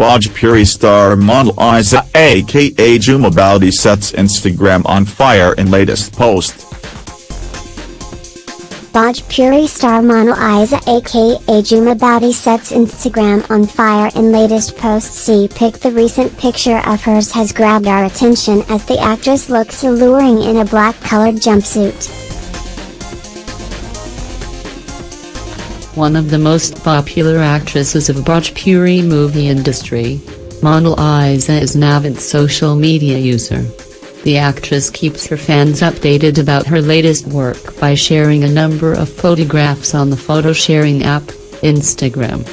Bhojpuri star model Isa aka Jhuma Boudi sets Instagram on fire in latest post. Bhojpuri star model Isa aka Jhuma Boudi sets Instagram on fire in latest post see pic the recent picture of hers has grabbed our attention as the actress looks alluring in a black colored jumpsuit. One of the most popular actresses of Bhojpuri movie industry. Monalisa is an avid social media user. The actress keeps her fans updated about her latest work by sharing a number of photographs on the photo sharing app, Instagram.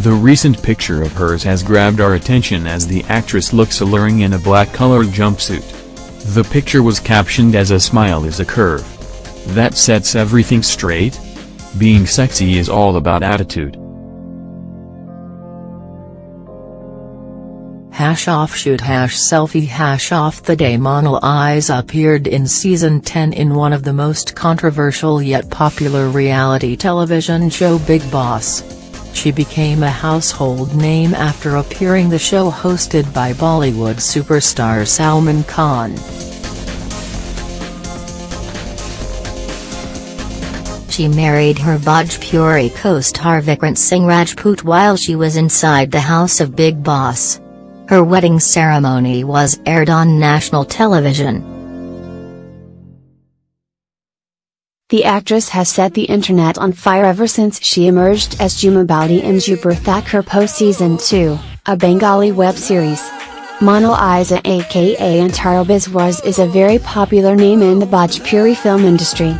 The recent picture of hers has grabbed our attention as the actress looks alluring in a black-colored jumpsuit. The picture was captioned as a smile is a curve. That sets everything straight? Being sexy is all about attitude. Hash offshoot hash selfie hash off the day Monalisa appeared in season 10 in one of the most controversial yet popular reality television show Bigg Boss. She became a household name after appearing the show hosted by Bollywood superstar Salman Khan. She married her Bhojpuri co-star Vikrant Singh Rajput while she was inside the house of Bigg Boss. Her wedding ceremony was aired on national television. The actress has set the internet on fire ever since she emerged as Jhuma Boudi in Dupur Thakurpo Season 2, a Bengali web series. Monalisa aka Antara Biswas is a very popular name in the Bhojpuri film industry.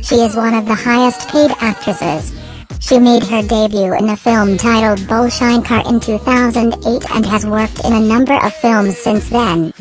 She is one of the highest paid actresses. She made her debut in a film titled Bhole Shankar in 2008 and has worked in a number of films since then.